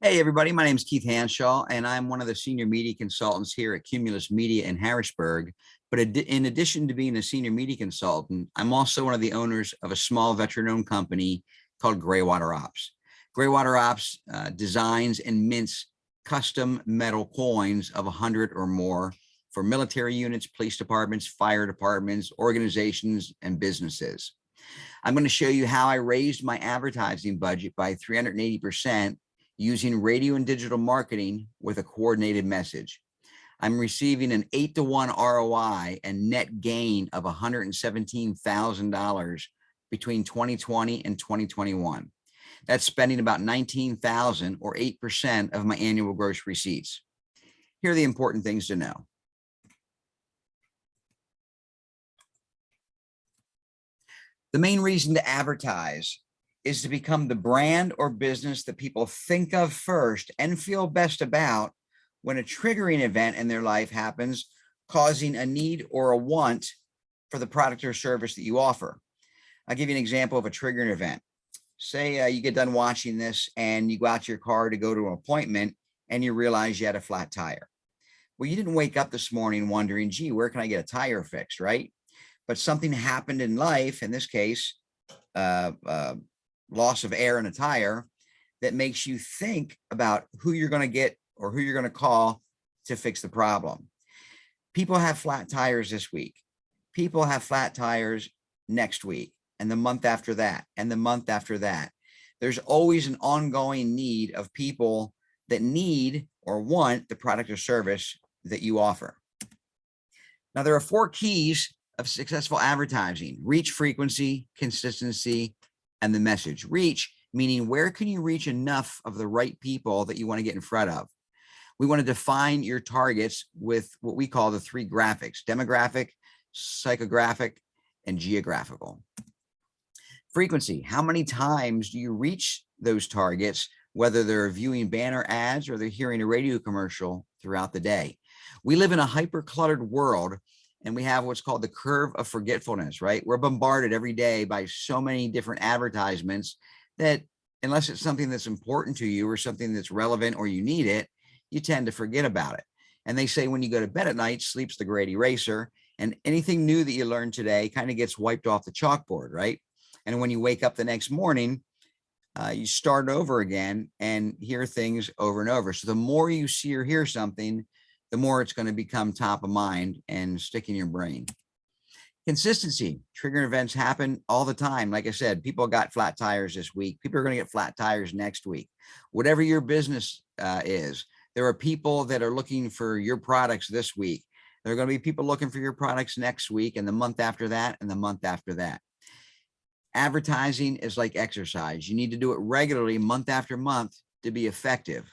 Hey, everybody. My name is Keith Hanshaw, and I'm one of the senior media consultants here at Cumulus Media in Harrisburg. But in addition to being a senior media consultant, I'm also one of the owners of a small veteran-owned company called Graywater Ops. Graywater Ops uh, designs and mints custom metal coins of 100 or more for military units, police departments, fire departments, organizations, and businesses. I'm going to show you how I raised my advertising budget by 380 percent using radio and digital marketing with a coordinated message. I'm receiving an eight to one ROI and net gain of $117,000 between 2020 and 2021. That's spending about 19,000 or 8% of my annual gross receipts. Here are the important things to know. The main reason to advertise is to become the brand or business that people think of first and feel best about when a triggering event in their life happens, causing a need or a want for the product or service that you offer. I'll give you an example of a triggering event. Say uh, you get done watching this and you go out to your car to go to an appointment and you realize you had a flat tire. Well, you didn't wake up this morning wondering, gee, where can I get a tire fixed, right? But something happened in life, in this case, uh, uh, loss of air in a tire that makes you think about who you're going to get or who you're going to call to fix the problem. People have flat tires this week. People have flat tires next week and the month after that and the month after that. There's always an ongoing need of people that need or want the product or service that you offer. Now, there are four keys of successful advertising, reach frequency, consistency, and the message. Reach, meaning where can you reach enough of the right people that you want to get in front of? We want to define your targets with what we call the three graphics, demographic, psychographic, and geographical. Frequency, how many times do you reach those targets, whether they're viewing banner ads or they're hearing a radio commercial throughout the day? We live in a hyper cluttered world and we have what's called the curve of forgetfulness, right? We're bombarded every day by so many different advertisements that unless it's something that's important to you or something that's relevant or you need it, you tend to forget about it. And they say when you go to bed at night, sleep's the great eraser. And anything new that you learn today kind of gets wiped off the chalkboard, right? And when you wake up the next morning, uh, you start over again and hear things over and over. So the more you see or hear something, the more it's going to become top of mind and stick in your brain. Consistency, trigger events happen all the time. Like I said, people got flat tires this week. People are going to get flat tires next week. Whatever your business uh, is, there are people that are looking for your products this week. There are going to be people looking for your products next week and the month after that and the month after that. Advertising is like exercise. You need to do it regularly month after month to be effective.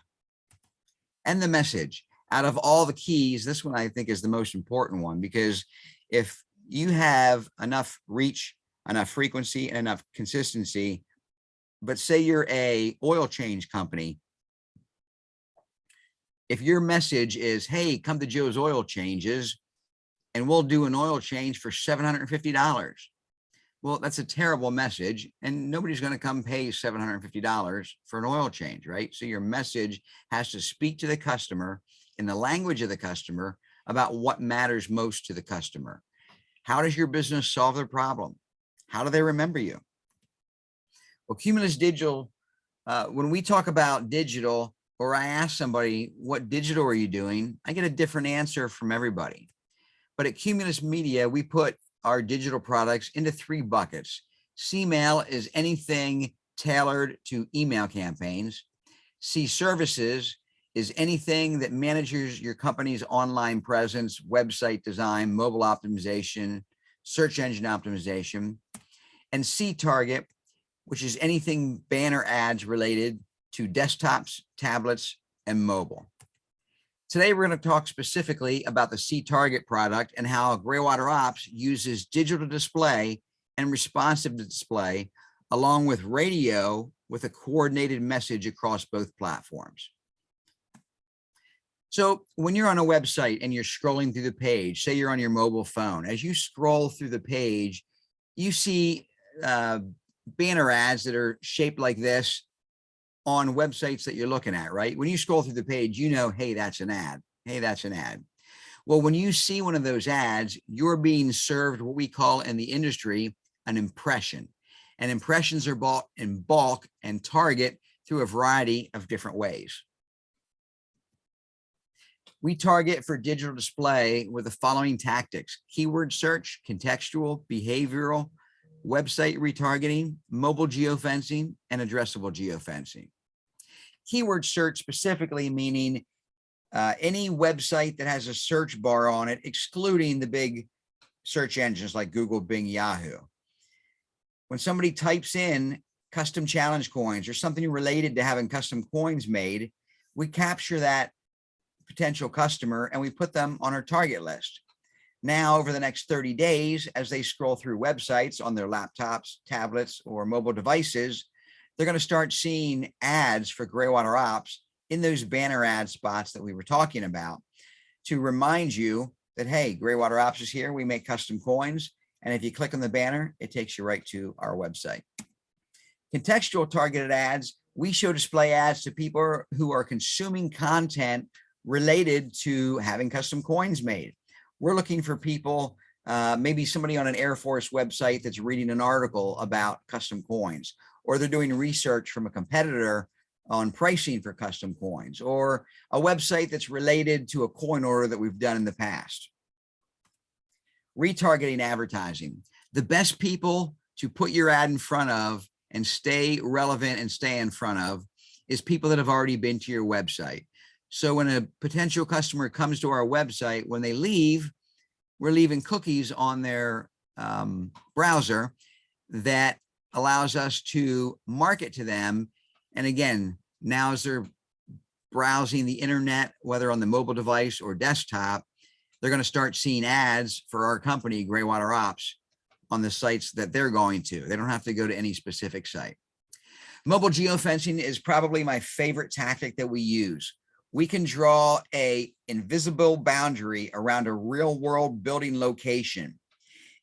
And the message out of all the keys, this one I think is the most important one because if you have enough reach, enough frequency, and enough consistency, but say you're a oil change company, if your message is, hey, come to Joe's Oil Changes and we'll do an oil change for $750. Well, that's a terrible message and nobody's going to come pay $750 for an oil change, right? So your message has to speak to the customer in the language of the customer about what matters most to the customer. How does your business solve their problem? How do they remember you? Well, Cumulus Digital, uh, when we talk about digital, or I ask somebody, what digital are you doing? I get a different answer from everybody. But at Cumulus Media, we put our digital products into three buckets. C-mail is anything tailored to email campaigns. C services is anything that manages your company's online presence, website design, mobile optimization, search engine optimization, and C target, which is anything banner ads related to desktops, tablets, and mobile. Today, we're going to talk specifically about the C target product and how Graywater Ops uses digital display and responsive display along with radio with a coordinated message across both platforms. So when you're on a website and you're scrolling through the page, say you're on your mobile phone, as you scroll through the page, you see uh, banner ads that are shaped like this. on websites that you're looking at, right? When you scroll through the page, you know, hey, that's an ad. Hey, that's an ad. Well, when you see one of those ads, you're being served what we call in the industry an impression. And impressions are bought in bulk and target through a variety of different ways. We target for digital display with the following tactics, keyword search, contextual, behavioral, website retargeting, mobile geofencing, and addressable geofencing. Keyword search specifically meaning uh, any website that has a search bar on it, excluding the big search engines like Google, Bing, Yahoo. When somebody types in custom challenge coins or something related to having custom coins made, we capture that potential customer and we put them on our target list. Now, over the next 30 days, as they scroll through websites on their laptops, tablets, or mobile devices, they're going to start seeing ads for Graywater Ops in those banner ad spots that we were talking about to remind you that, hey, Graywater Ops is here. We make custom coins. And if you click on the banner, it takes you right to our website. Contextual targeted ads, we show display ads to people who are consuming content related to having custom coins made. We're looking for people, uh, maybe somebody on an Air Force website that's reading an article about custom coins, or they're doing research from a competitor on pricing for custom coins or a website that's related to a coin order that we've done in the past. Retargeting advertising. The best people to put your ad in front of and stay relevant and stay in front of is people that have already been to your website. So when a potential customer comes to our website, when they leave, we're leaving cookies on their um, browser that allows us to market to them and again, now as they're browsing the internet, whether on the mobile device or desktop, they're going to start seeing ads for our company, Graywater Ops, on the sites that they're going to. They don't have to go to any specific site. Mobile geofencing is probably my favorite tactic that we use. We can draw a invisible boundary around a real world building location.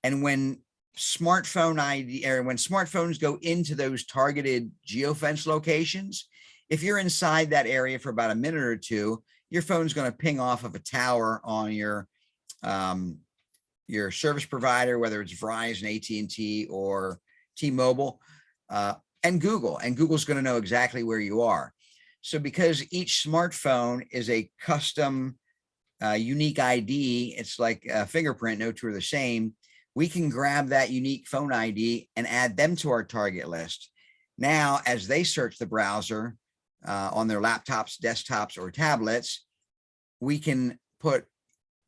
And when smartphone ID or when smartphones go into those targeted geofence locations, if you're inside that area for about a minute or two, your phone's going to ping off of a tower on your um, your service provider, whether it's Verizon, AT&T, or T-Mobile, uh, and Google. And Google's going to know exactly where you are. So because each smartphone is a custom uh, unique ID, it's like a fingerprint, no two are the same we can grab that unique phone ID and add them to our target list. Now, as they search the browser uh, on their laptops, desktops, or tablets, we can put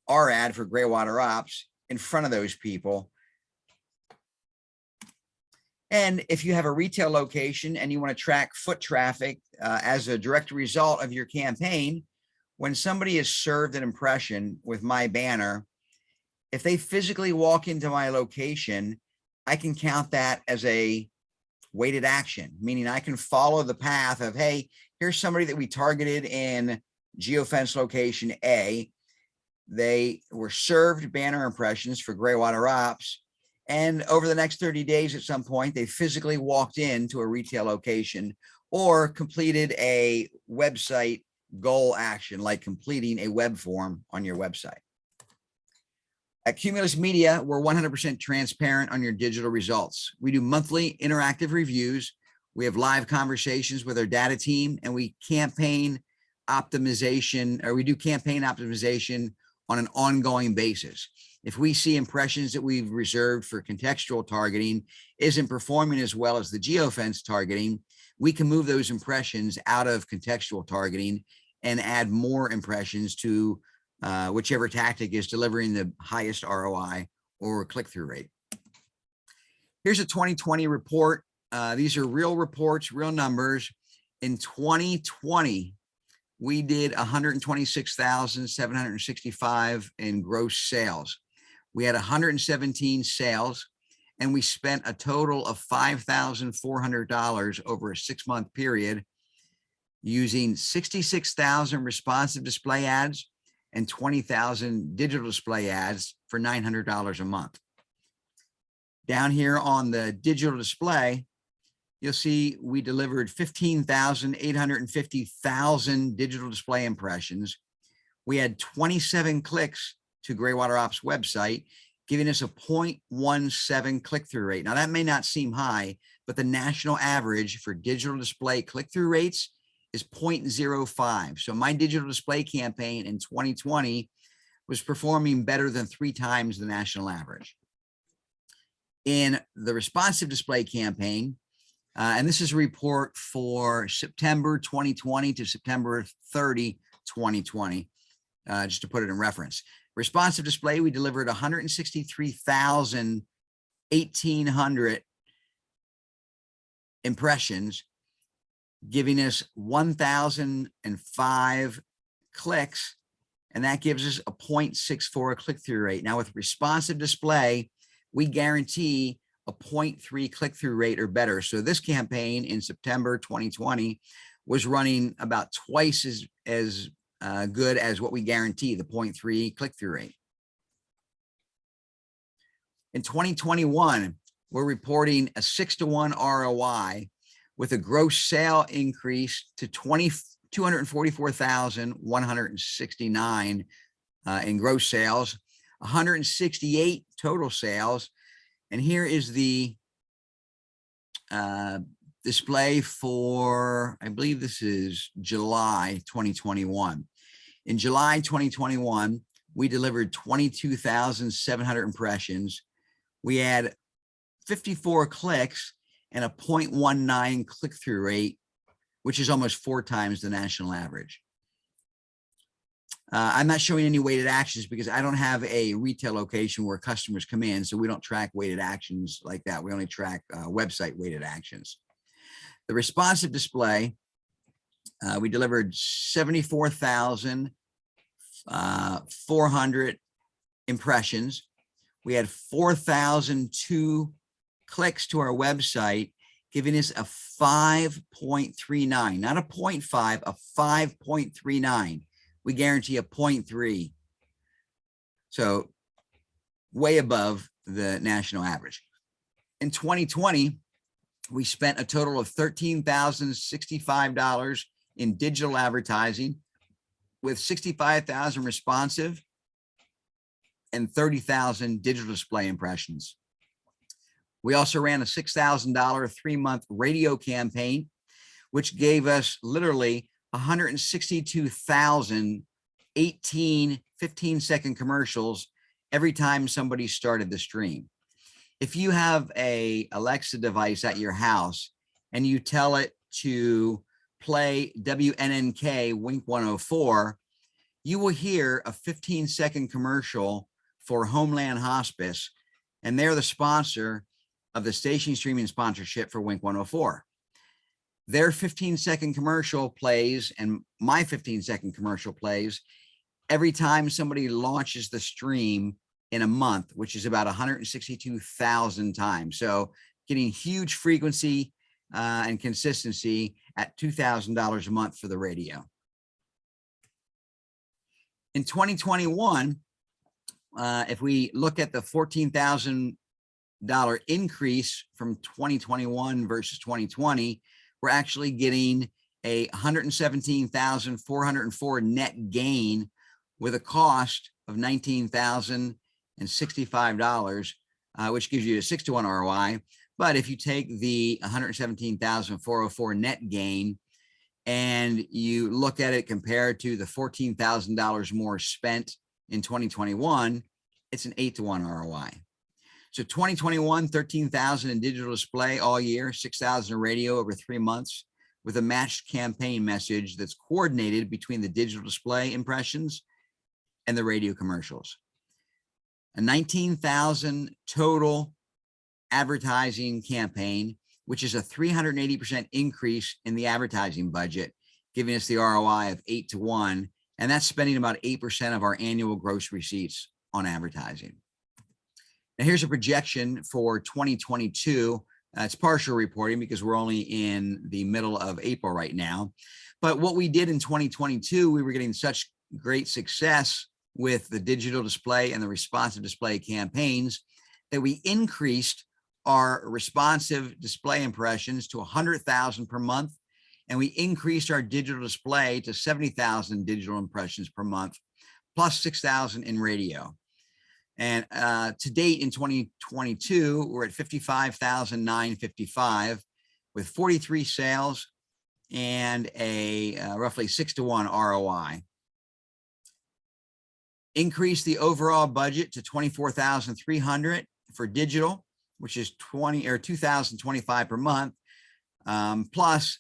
our ad for Graywater Ops in front of those people. And if you have a retail location and you want to track foot traffic uh, as a direct result of your campaign, when somebody is served an impression with my banner, if they physically walk into my location, I can count that as a weighted action, meaning I can follow the path of, hey, here's somebody that we targeted in geofence location A. They were served banner impressions for Graywater Ops. And over the next 30 days, at some point, they physically walked into a retail location or completed a website goal action, like completing a web form on your website. At Cumulus Media, we're 100% transparent on your digital results. We do monthly interactive reviews. We have live conversations with our data team and we campaign optimization or we do campaign optimization on an ongoing basis. If we see impressions that we've reserved for contextual targeting isn't performing as well as the geofence targeting, we can move those impressions out of contextual targeting and add more impressions to uh, whichever tactic is delivering the highest ROI or click-through rate. Here's a 2020 report. Uh, these are real reports, real numbers. In 2020, we did 126,765 in gross sales. We had 117 sales and we spent a total of $5,400 over a six month period using 66,000 responsive display ads, and 20,000 digital display ads for $900 a month. Down here on the digital display, you'll see we delivered 15,850,000 digital display impressions. We had 27 clicks to Graywater Ops website, giving us a 0.17 click-through rate. Now that may not seem high, but the national average for digital display click-through rates is 0.05. So my digital display campaign in 2020 was performing better than three times the national average. In the responsive display campaign, uh, and this is a report for September 2020 to September 30, 2020, uh, just to put it in reference. Responsive display, we delivered 163,1800 impressions, giving us 1,005 clicks, and that gives us a 0.64 click-through rate. Now with responsive display, we guarantee a 0.3 click-through rate or better. So this campaign in September 2020 was running about twice as, as uh, good as what we guarantee, the 0.3 click-through rate. In 2021, we're reporting a six to one ROI with a gross sale increase to 20, 244,169 uh, in gross sales, 168 total sales. And here is the uh, display for, I believe this is July 2021. In July 2021, we delivered 22,700 impressions. We had 54 clicks and a 0.19 click-through rate, which is almost four times the national average. Uh, I'm not showing any weighted actions because I don't have a retail location where customers come in, so we don't track weighted actions like that. We only track uh, website weighted actions. The responsive display, uh, we delivered 74,400 uh, impressions. We had 4,002 clicks to our website, giving us a 5.39, not a 0.5, a 5.39 we guarantee a 0.3. So way above the national average. In 2020, we spent a total of $13,065 in digital advertising with 65,000 responsive and 30,000 digital display impressions. We also ran a $6,000 three month radio campaign, which gave us literally 162,000 18, 15 second commercials every time somebody started the stream. If you have a Alexa device at your house and you tell it to play WNNK Wink 104, you will hear a 15 second commercial for Homeland Hospice, and they're the sponsor of the station streaming sponsorship for Wink 104 their 15 second commercial plays and my 15 second commercial plays every time somebody launches the stream in a month, which is about 162,000 times. So getting huge frequency uh, and consistency at $2,000 a month for the radio. In 2021, uh, if we look at the $14,000 increase from 2021 versus 2020, we're actually getting a 117,404 net gain with a cost of $19,065, uh, which gives you a six to one ROI. But if you take the 117,404 net gain and you look at it compared to the $14,000 more spent in 2021, it's an eight to one ROI. So 2021, 13,000 in digital display all year, 6,000 in radio over three months with a matched campaign message that's coordinated between the digital display impressions and the radio commercials. A 19,000 total advertising campaign, which is a 380% increase in the advertising budget, giving us the ROI of eight to one. And that's spending about 8% of our annual gross receipts on advertising. Now here's a projection for 2022. Uh, it's partial reporting because we're only in the middle of April right now. But what we did in 2022, we were getting such great success with the digital display and the responsive display campaigns that we increased our responsive display impressions to 100,000 per month, and we increased our digital display to 70,000 digital impressions per month, plus 6,000 in radio. And uh, to date in 2022, we're at 55,955 with 43 sales and a uh, roughly six to one ROI. Increase the overall budget to 24,300 for digital, which is 20 or 2,025 per month, um, plus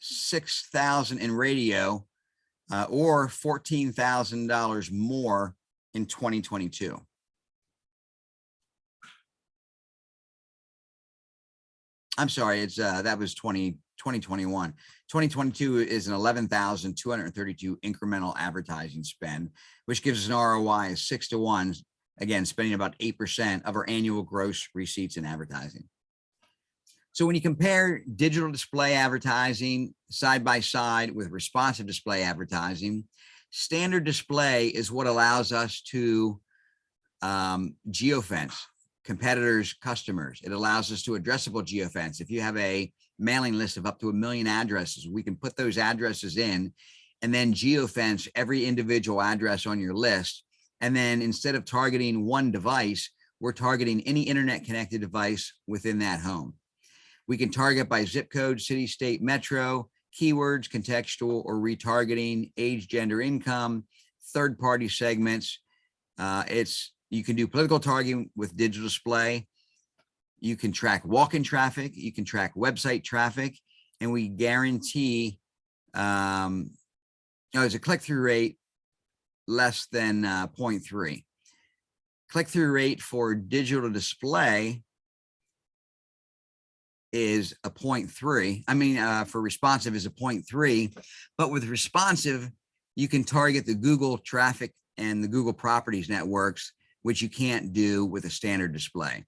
6,000 in radio uh, or $14,000 more in 2022. I'm sorry, it's uh, that was 20, 2021. 2022 is an 11,232 incremental advertising spend, which gives us an ROI of six to one, again, spending about 8% of our annual gross receipts in advertising. So when you compare digital display advertising side by side with responsive display advertising, standard display is what allows us to um, geofence competitors' customers. It allows us to addressable geofence. If you have a mailing list of up to a million addresses, we can put those addresses in and then geofence every individual address on your list. And then instead of targeting one device, we're targeting any internet connected device within that home. We can target by zip code, city, state, metro, keywords, contextual or retargeting, age, gender, income, third party segments. Uh, it's you can do political targeting with digital display. You can track walk-in traffic. You can track website traffic, and we guarantee um, you know, there's a click-through rate less than uh, 0.3. Click-through rate for digital display is a 0.3. I mean, uh, for responsive is a 0.3, but with responsive, you can target the Google traffic and the Google properties networks which you can't do with a standard display.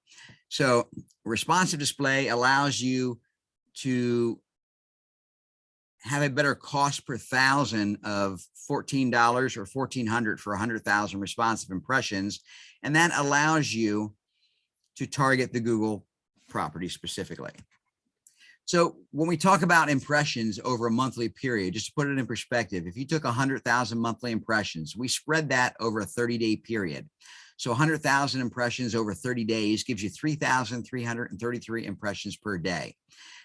So responsive display allows you to have a better cost per thousand of $14 or 1400 for 100,000 responsive impressions. And that allows you to target the Google property specifically. So when we talk about impressions over a monthly period, just to put it in perspective, if you took 100,000 monthly impressions, we spread that over a 30 day period. So 100,000 impressions over 30 days gives you 3,333 impressions per day.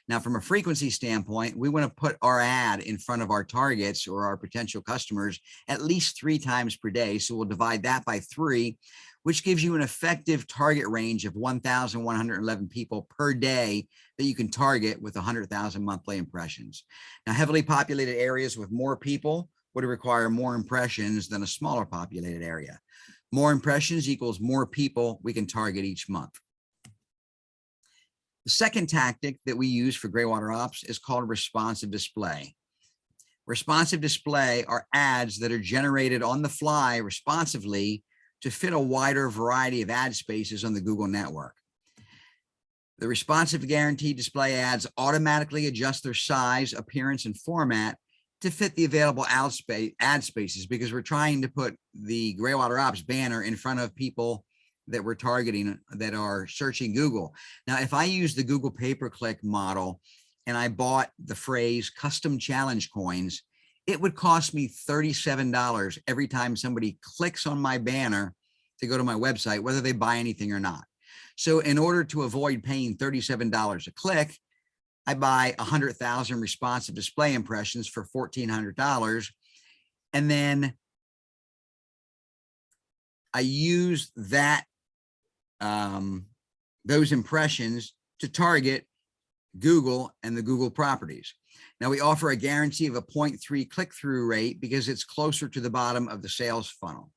Now, from a frequency standpoint, we want to put our ad in front of our targets or our potential customers at least three times per day. So we'll divide that by three, which gives you an effective target range of 1,111 people per day that you can target with 100,000 monthly impressions. Now, heavily populated areas with more people would require more impressions than a smaller populated area. More impressions equals more people we can target each month. The second tactic that we use for Graywater Ops is called responsive display. Responsive display are ads that are generated on the fly responsively to fit a wider variety of ad spaces on the Google network. The responsive guaranteed display ads automatically adjust their size, appearance, and format to fit the available ad, space, ad spaces because we're trying to put the Graywater Ops banner in front of people that we're targeting that are searching Google. Now, if I use the Google pay-per-click model and I bought the phrase custom challenge coins, it would cost me $37 every time somebody clicks on my banner to go to my website, whether they buy anything or not. So in order to avoid paying $37 a click, I buy a hundred thousand responsive display impressions for $1,400. And then I use that, um, those impressions to target Google and the Google properties. Now we offer a guarantee of a 0.3 click-through rate because it's closer to the bottom of the sales funnel.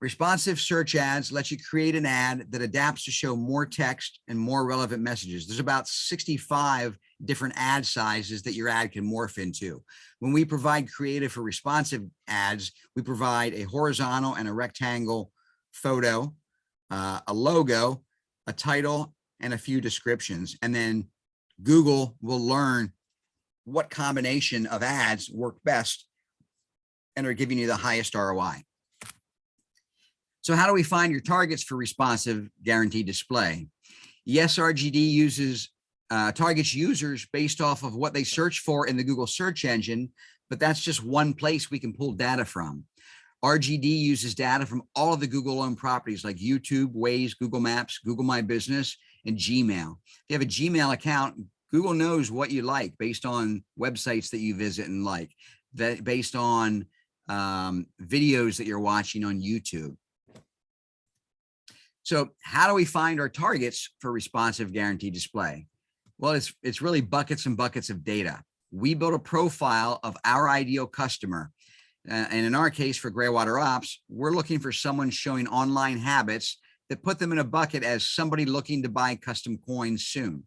Responsive search ads let you create an ad that adapts to show more text and more relevant messages. There's about 65 different ad sizes that your ad can morph into. When we provide creative for responsive ads, we provide a horizontal and a rectangle photo, uh, a logo, a title, and a few descriptions. And then Google will learn what combination of ads work best and are giving you the highest ROI. So how do we find your targets for responsive guaranteed display? Yes, RGD uses uh, targets users based off of what they search for in the Google search engine, but that's just one place we can pull data from. RGD uses data from all of the Google owned properties like YouTube, Waze, Google Maps, Google My Business, and Gmail. If you have a Gmail account, Google knows what you like based on websites that you visit and like, that based on um, videos that you're watching on YouTube. So how do we find our targets for responsive guaranteed display? Well, it's, it's really buckets and buckets of data. We build a profile of our ideal customer. Uh, and in our case for Graywater Ops, we're looking for someone showing online habits that put them in a bucket as somebody looking to buy custom coins soon.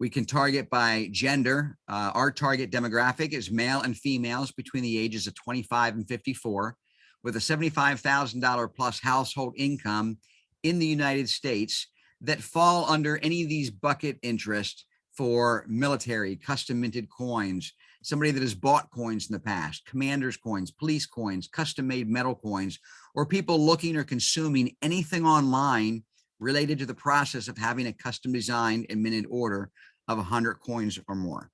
We can target by gender. Uh, our target demographic is male and females between the ages of 25 and 54 with a $75,000 plus household income in the United States that fall under any of these bucket interests for military, custom minted coins, somebody that has bought coins in the past, commander's coins, police coins, custom made metal coins, or people looking or consuming anything online related to the process of having a custom designed and minted order of 100 coins or more.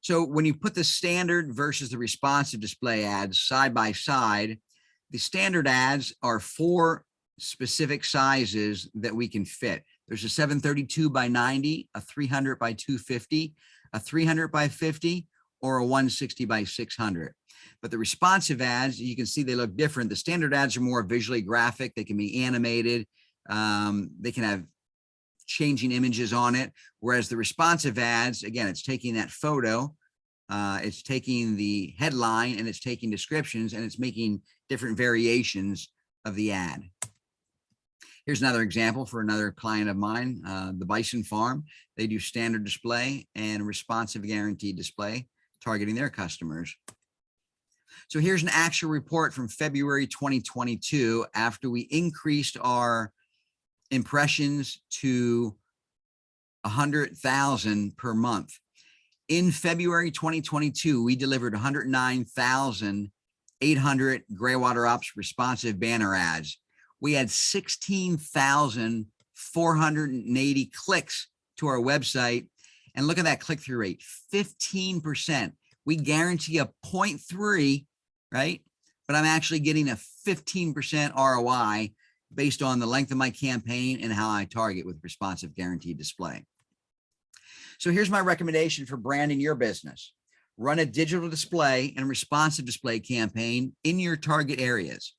So when you put the standard versus the responsive display ads side by side, the standard ads are four specific sizes that we can fit. There's a 732 by 90, a 300 by 250, a 300 by 50, or a 160 by 600. But the responsive ads, you can see they look different. The standard ads are more visually graphic. They can be animated. Um, they can have changing images on it. Whereas the responsive ads, again, it's taking that photo, uh, it's taking the headline and it's taking descriptions and it's making different variations of the ad. Here's another example for another client of mine, uh, the Bison Farm. They do standard display and responsive guaranteed display, targeting their customers. So here's an actual report from February 2022 after we increased our impressions to 100,000 per month. In February 2022, we delivered 109,800 Graywater Ops responsive banner ads we had 16,480 clicks to our website. And look at that click-through rate, 15%. We guarantee a 0.3, right? But I'm actually getting a 15% ROI based on the length of my campaign and how I target with responsive guaranteed display. So here's my recommendation for branding your business. Run a digital display and responsive display campaign in your target areas.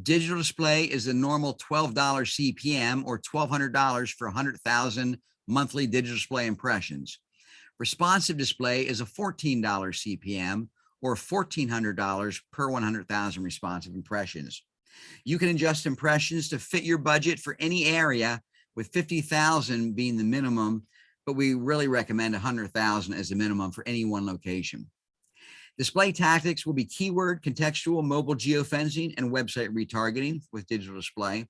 Digital display is a normal $12 CPM or $1,200 for 100,000 monthly digital display impressions. Responsive display is a $14 CPM or $1,400 per 100,000 responsive impressions. You can adjust impressions to fit your budget for any area with 50,000 being the minimum, but we really recommend 100,000 as the minimum for any one location. Display tactics will be keyword, contextual, mobile geofencing, and website retargeting with digital display.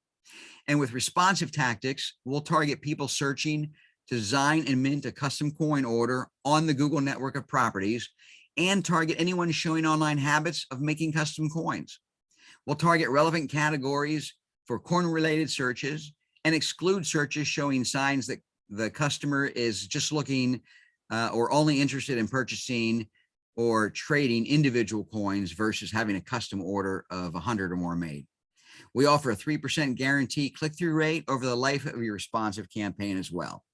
And with responsive tactics, we'll target people searching to design and mint a custom coin order on the Google network of properties and target anyone showing online habits of making custom coins. We'll target relevant categories for coin related searches and exclude searches showing signs that the customer is just looking uh, or only interested in purchasing or trading individual coins versus having a custom order of 100 or more made. We offer a 3% guarantee click-through rate over the life of your responsive campaign as well.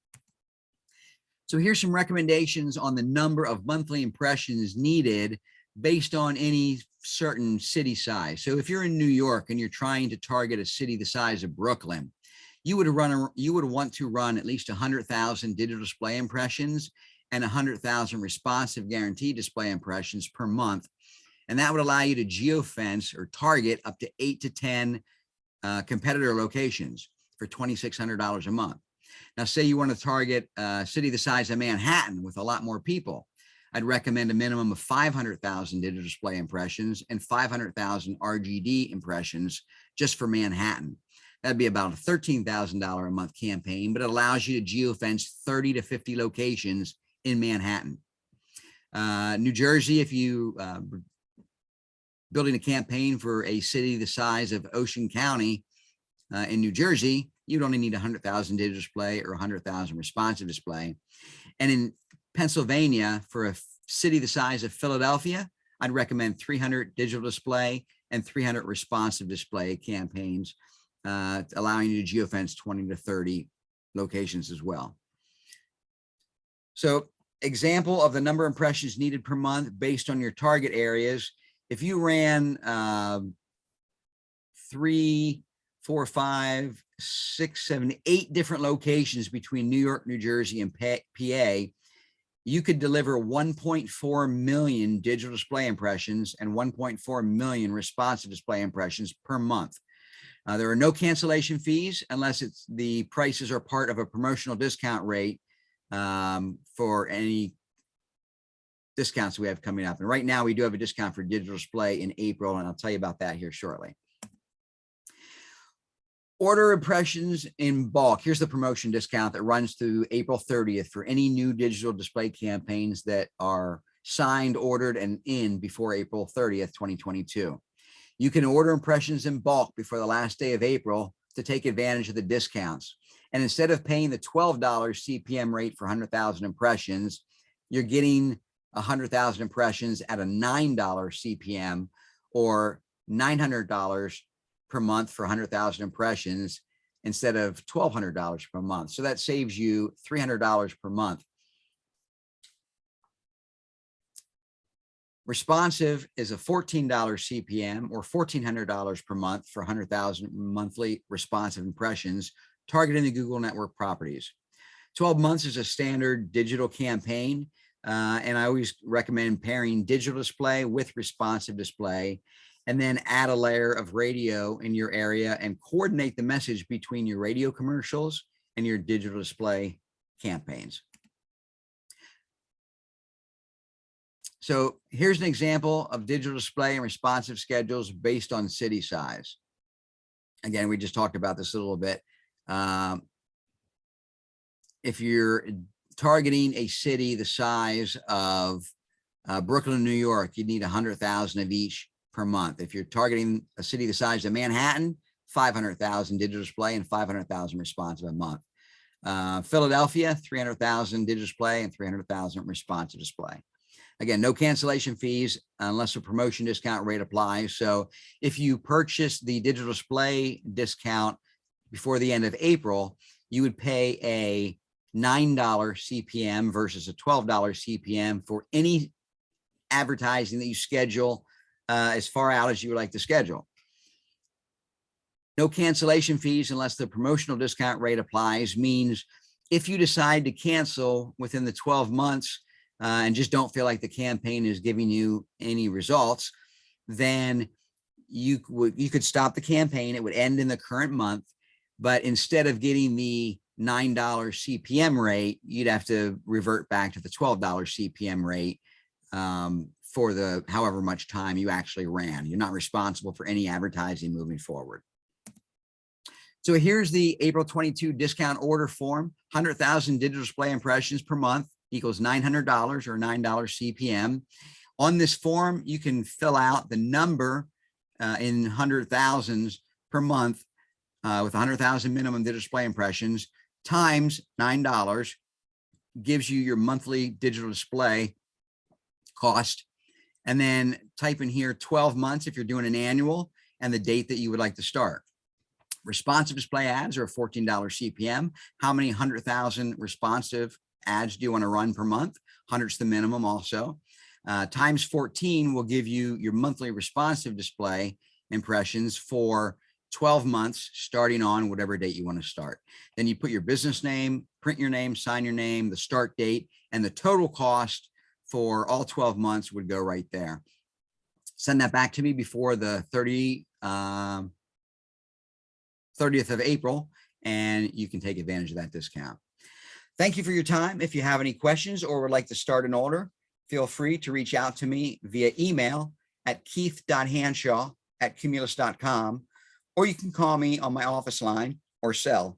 So here's some recommendations on the number of monthly impressions needed based on any certain city size. So if you're in New York and you're trying to target a city the size of Brooklyn, you would run a, you would want to run at least 100,000 digital display impressions and 100,000 responsive guaranteed display impressions per month. And that would allow you to geofence or target up to eight to 10 uh, competitor locations for $2,600 a month. Now, say you want to target a city the size of Manhattan with a lot more people. I'd recommend a minimum of 500,000 digital display impressions and 500,000 RGD impressions just for Manhattan. That'd be about a $13,000 a month campaign, but it allows you to geofence 30 to 50 locations in Manhattan. Uh, New Jersey, if you uh, building a campaign for a city the size of Ocean County uh, in New Jersey, you'd only need 100,000 digital display or 100,000 responsive display. And in Pennsylvania, for a city the size of Philadelphia, I'd recommend 300 digital display and 300 responsive display campaigns, uh, allowing you to geofence 20 to 30 locations as well. So example of the number of impressions needed per month based on your target areas. If you ran um, three, four, five, six, seven, eight different locations between New York, New Jersey, and PA, you could deliver 1.4 million digital display impressions and 1.4 million responsive display impressions per month. Uh, there are no cancellation fees unless it's the prices are part of a promotional discount rate um, for any discounts we have coming up. And right now we do have a discount for digital display in April, and I'll tell you about that here shortly. Order impressions in bulk. Here's the promotion discount that runs through April 30th for any new digital display campaigns that are signed, ordered, and in before April 30th, 2022. You can order impressions in bulk before the last day of April to take advantage of the discounts. And instead of paying the $12 CPM rate for 100,000 impressions, you're getting 100,000 impressions at a $9 CPM or $900 per month for 100,000 impressions instead of $1,200 per month. So that saves you $300 per month. Responsive is a $14 CPM or $1,400 per month for 100,000 monthly responsive impressions targeting the Google network properties. 12 months is a standard digital campaign. Uh, and I always recommend pairing digital display with responsive display and then add a layer of radio in your area and coordinate the message between your radio commercials and your digital display campaigns. So here's an example of digital display and responsive schedules based on city size. Again, we just talked about this a little bit. Um, if you're targeting a city the size of uh, Brooklyn, New York, you need 100,000 of each per month. If you're targeting a city the size of Manhattan, 500,000 digital display and 500,000 responsive a month. Uh, Philadelphia, 300,000 digital display and 300,000 responsive display. Again, no cancellation fees unless a promotion discount rate applies. So if you purchase the digital display discount before the end of April, you would pay a $9 CPM versus a $12 CPM for any advertising that you schedule uh, as far out as you would like to schedule. No cancellation fees unless the promotional discount rate applies means if you decide to cancel within the 12 months uh, and just don't feel like the campaign is giving you any results, then you would you could stop the campaign. It would end in the current month, but instead of getting the $9 CPM rate, you'd have to revert back to the $12 CPM rate um, for the however much time you actually ran. You're not responsible for any advertising moving forward. So here's the April 22 discount order form, 100,000 digital display impressions per month equals $900 or $9 CPM. On this form, you can fill out the number uh, in hundred thousands per month uh, with 100,000 minimum display impressions times $9 gives you your monthly digital display cost and then type in here 12 months if you're doing an annual and the date that you would like to start. Responsive display ads are $14 CPM. How many 100,000 responsive ads do you want to run per month? 100's the minimum also. Uh, times 14 will give you your monthly responsive display impressions for 12 months starting on whatever date you want to start. Then you put your business name, print your name, sign your name, the start date, and the total cost for all 12 months would go right there. Send that back to me before the 30, um, 30th of April, and you can take advantage of that discount. Thank you for your time. If you have any questions or would like to start an order, feel free to reach out to me via email at keith.hanshaw at cumulus.com, or you can call me on my office line or cell